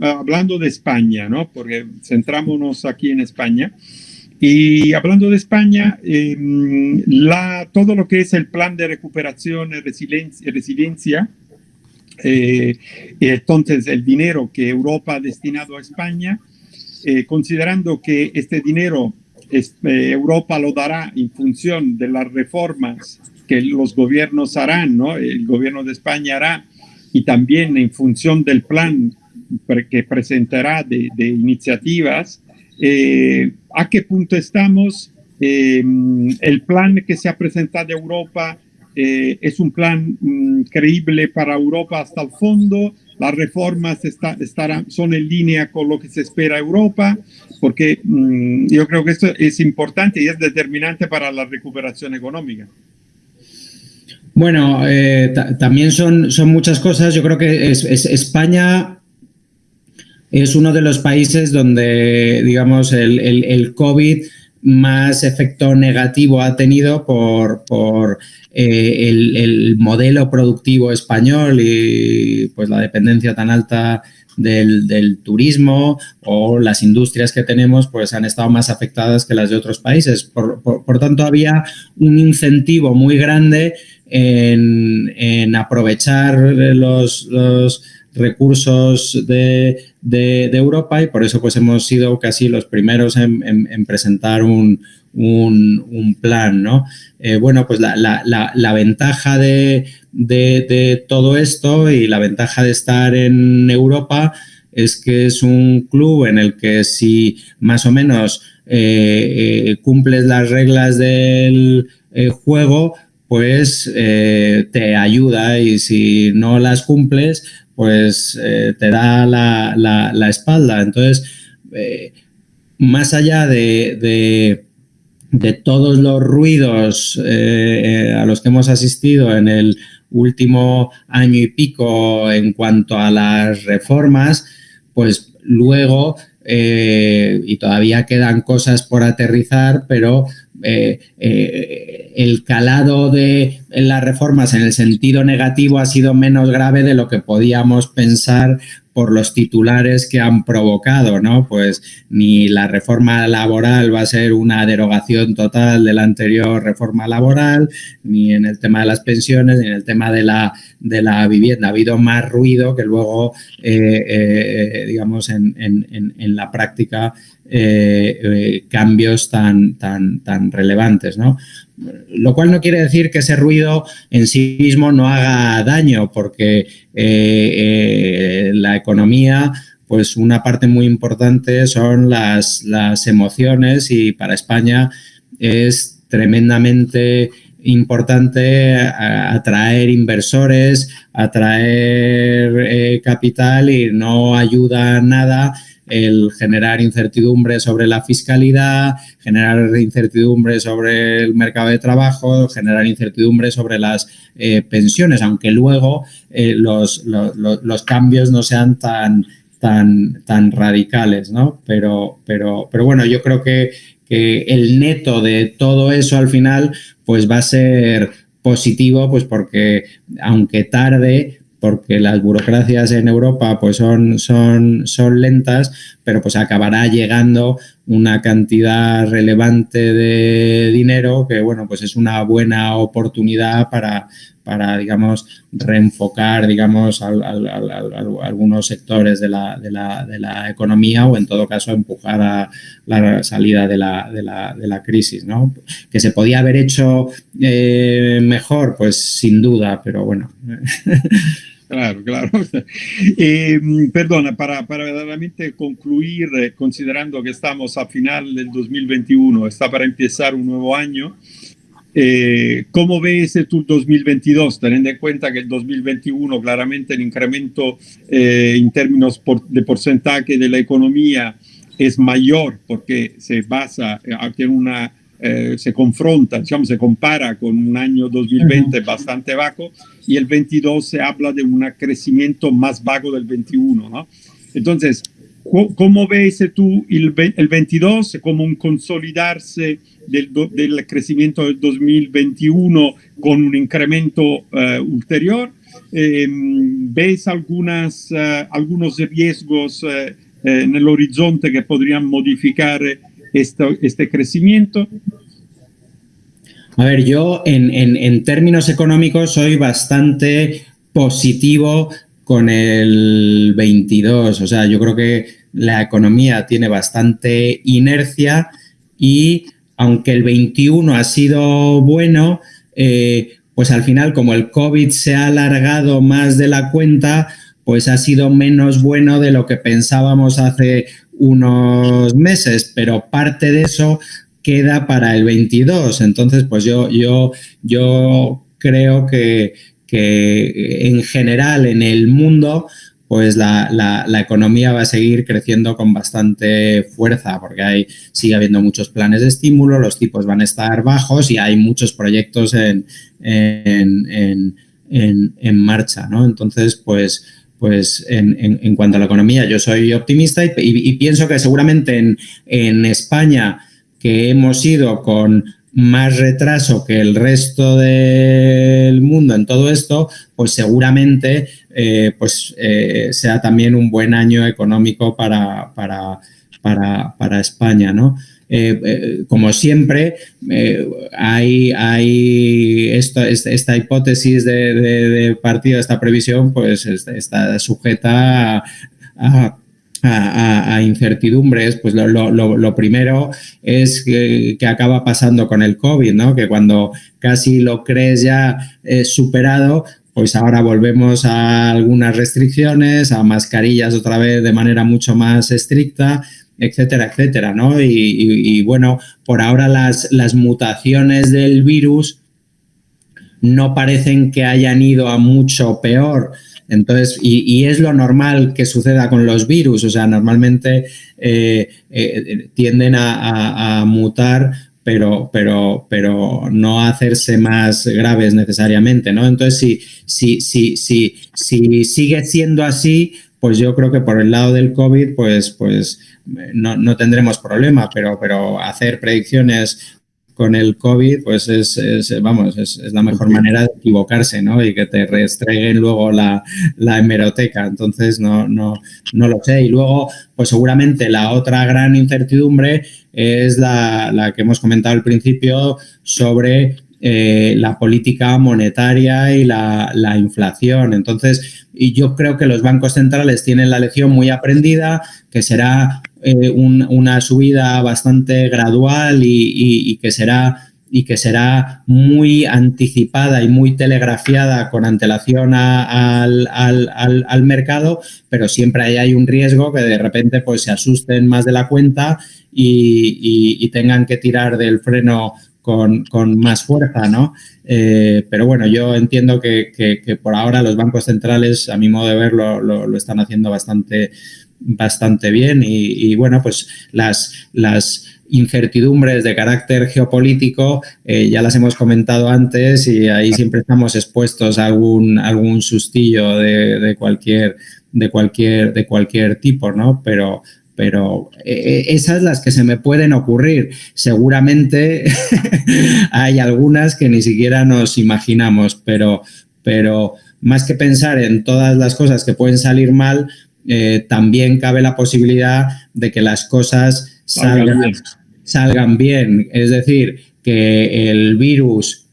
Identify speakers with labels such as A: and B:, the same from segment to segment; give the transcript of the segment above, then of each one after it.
A: hablando de España, ¿no? Porque centrámonos aquí en España. Y hablando de España, em, la, todo lo que es el plan de recuperación y resiliencia, resiliencia eh, entonces el dinero que Europa ha destinado a España, eh, considerando que este dinero es, eh, Europa lo dará en función de las reformas que los gobiernos harán, ¿no? el gobierno de España hará, y también en función del plan que presentará de, de iniciativas, eh, ¿A qué punto estamos? Eh, el plan que se ha presentado a Europa eh, es un plan mm, creíble para Europa hasta el fondo. Las reformas está, estarán, son en línea con lo que se espera Europa, porque mm, yo creo que esto es importante y es determinante para la recuperación económica.
B: Bueno, también son, son muchas cosas. Yo creo que es, España es uno de los países donde, digamos, el, COVID más efecto negativo ha tenido por, eh, el, modelo productivo español y pues la dependencia tan alta del, turismo o las industrias que tenemos pues han estado más afectadas que las de otros países. Por, tanto, había un incentivo muy grande en, aprovechar los, los recursos de, de, Europa y por eso pues hemos sido casi los primeros en, presentar un, un, plan, ¿no? Eh, bueno, pues la, la, la, ventaja de, de, todo esto y la ventaja de estar en Europa es que es un club en el que si más o menos eh, eh, cumples las reglas del juego, pues te ayuda y si no las cumples, pues eh, te da la, espalda. Entonces, eh, más allá de, todos los ruidos eh, a los que hemos asistido en el último año y pico en cuanto a las reformas, pues luego, y todavía quedan cosas por aterrizar, pero el calado de las reformas en el sentido negativo ha sido menos grave de lo que podíamos pensar por los titulares que han provocado, ¿no? Pues ni la reforma laboral va a ser una derogación total de la anterior reforma laboral, ni en el tema de las pensiones, ni en el tema de la, de la vivienda. Ha habido más ruido que luego, eh, eh, digamos, en, en, la práctica eh, cambios tan, tan, tan relevantes, ¿no? Lo cual no quiere decir que ese ruido en sí mismo no haga daño, porque eh, eh, la economía, pues una parte muy importante son las, las emociones y para España es tremendamente importante atraer inversores, atraer eh, capital y no ayuda nada el generar incertidumbre sobre la fiscalidad, generar incertidumbre sobre el mercado de trabajo, generar incertidumbre sobre las eh, pensiones, aunque luego eh, los, los, cambios no sean tan, tan, tan radicales, ¿no? Pero, pero, pero bueno, yo creo que, que el neto de todo eso al final pues va a ser positivo, pues porque aunque tarde, porque las burocracias en Europa pues son, son, son lentas, pero pues acabará llegando una cantidad relevante de dinero que, bueno, pues es una buena oportunidad para, para digamos, reenfocar, digamos, algunos sectores de la, de, la, de la, economía o, en todo caso, empujar a la salida de la, de la crisis, ¿no? Que se podía haber hecho eh, mejor, pues sin duda, pero bueno.
A: Claro, claro. Eh, perdona, para, para verdaderamente concluir, eh, considerando que estamos a final del 2021, está para empezar un nuevo año, eh, ¿cómo ves tu 2022? Teniendo en cuenta que el 2021 claramente el incremento en términos de porcentaje de la economía es mayor porque se basa en una eh, se confronta, digamos, se compara con un año 2020 bastante bajo y el 22 se habla de un crecimiento más bajo del 21, ¿no? Entonces, ¿cómo ves tú el, el 22 como un consolidarse del, del, crecimiento del 2021 con un incremento uh, ulterior? ¿ves algunas, algunos riesgos en el horizonte que podrían modificar este crecimiento?
B: A ver, yo en, en, términos económicos soy bastante positivo con el 22. O sea, yo creo que la economía tiene bastante inercia y aunque el 21 ha sido bueno, eh, pues al final como el COVID se ha alargado más de la cuenta, pues ha sido menos bueno de lo que pensábamos hace unos meses, pero parte de eso queda para el 22. Entonces, pues yo, yo, yo creo que, que en general en el mundo pues la, la, economía va a seguir creciendo con bastante fuerza porque hay, sigue habiendo muchos planes de estímulo, los tipos van a estar bajos y hay muchos proyectos en, en, en, en marcha, ¿no? Entonces, pues, pues en, en, cuanto a la economía, yo soy optimista y, pienso que seguramente en, en España, que hemos ido con más retraso que el resto del mundo en todo esto, pues seguramente eh, pues, eh, sea también un buen año económico para, para, para, para España, ¿no? Eh, como siempre, hay, hay esta, hipótesis de, de, partido, esta previsión, pues está sujeta a a, incertidumbres, pues lo, primero es que, acaba pasando con el COVID, ¿no? Que cuando casi lo crees ya superado, pues ahora volvemos a algunas restricciones, a mascarillas otra vez de manera mucho más estricta, etcétera, etcétera, ¿no? Y, bueno, por ahora las, mutaciones del virus no parecen que hayan ido a mucho peor. Entonces, y, es lo normal que suceda con los virus, o sea, normalmente eh, eh, tienden a, mutar pero, pero, pero no hacerse más graves necesariamente, ¿no? Entonces, si, si, si, si, si sigue siendo así, pues yo creo que por el lado del COVID, pues, pues no, no tendremos problema, pero, pero hacer predicciones con el COVID, pues es, vamos, es, la mejor manera de equivocarse, ¿no? Y que te restreguen luego la, hemeroteca. Entonces, no, no, no lo sé. Y luego, pues seguramente la otra gran incertidumbre es la, que hemos comentado al principio sobre eh, la política monetaria y la, la, inflación. Entonces, y yo creo que los bancos centrales tienen la lección muy aprendida, que será eh, una subida bastante gradual y, que será y que será muy anticipada y muy telegrafiada con antelación al, mercado, pero siempre hay, hay, un riesgo que de repente pues, se asusten más de la cuenta y, tengan que tirar del freno con, más fuerza, ¿no? Eh, pero bueno, yo entiendo que, por ahora los bancos centrales, a mi modo de verlo, lo están haciendo bastante bastante bien y, bueno, pues las, las incertidumbres de carácter geopolítico eh, ya las hemos comentado antes y ahí siempre estamos expuestos a algún, algún sustillo de, cualquier, de, cualquier, de cualquier tipo, ¿no? Pero, pero eh, esas las que se me pueden ocurrir. Seguramente hay algunas que ni siquiera nos imaginamos, pero, pero más que pensar en todas las cosas que pueden salir mal, eh, también cabe la posibilidad de que las cosas salgan, bien. Es decir, que el virus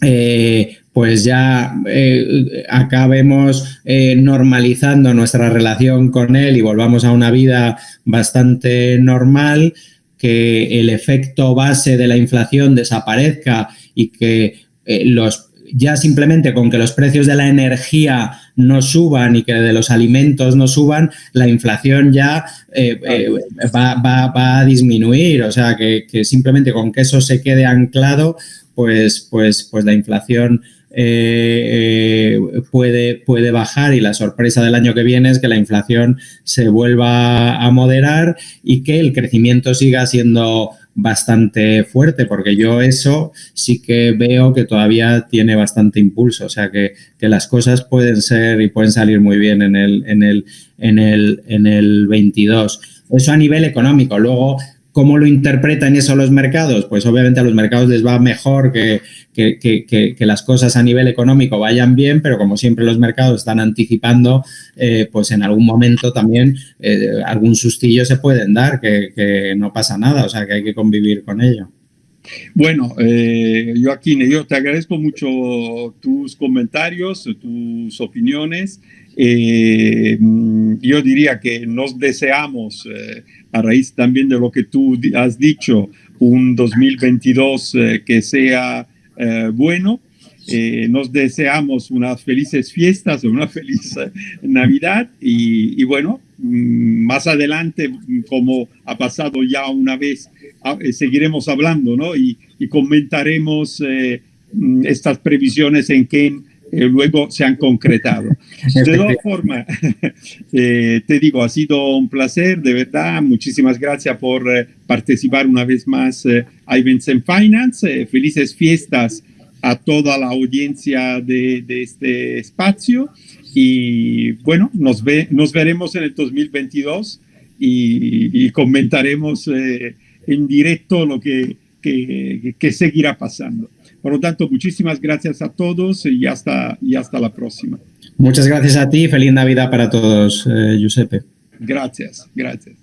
B: eh, pues ya eh, acabemos normalizando nuestra relación con él y volvamos a una vida bastante normal, que el efecto base de la inflación desaparezca y que los ya simplemente con que los precios de la energía no suban y que de los alimentos no suban, la inflación ya eh, eh, va, a disminuir. O sea, que, simplemente con que eso se quede anclado, pues, pues, pues la inflación eh, puede, puede bajar y la sorpresa del año que viene es que la inflación se vuelva a moderar y que el crecimiento siga siendo bastante fuerte, porque yo eso sí que veo que todavía tiene bastante impulso, o sea que, las cosas pueden ser y pueden salir muy bien en el, en el, en el, en el 22. Eso a nivel económico. Luego, ¿Cómo lo interpretan eso los mercados? Pues obviamente a los mercados les va mejor que, que, las cosas a nivel económico vayan bien, pero como siempre los mercados están anticipando, eh, pues en algún momento también eh, algún sustillo se pueden dar, que, no pasa nada, o sea que hay que convivir con ello.
A: Bueno, eh, Joaquín, yo te agradezco mucho tus comentarios, tus opiniones. Eh, yo diría que nos deseamos, eh, a raíz también de lo que tú has dicho, un 2022 eh, que sea bueno. nos deseamos unas felices fiestas, una feliz Navidad y, bueno, mm, más adelante, como ha pasado ya una vez, ah, seguiremos hablando ¿no? y, y comentaremos mm, estas previsiones en que eh, luego se han concretado. De todas formas, eh, te digo, ha sido un placer, de verdad. Muchísimas gracias por eh, participar una vez más a Events and Finance. felices fiestas a toda la audiencia de, este espacio. Y bueno, nos, ve, nos veremos en el 2022 y, comentaremos en directo lo que, que seguirá pasando. Por lo tanto, muchísimas gracias a todos y hasta, y hasta la próxima.
B: Muchas gracias a ti. Feliz Navidad para todos, eh, Giuseppe.
A: Gracias, gracias.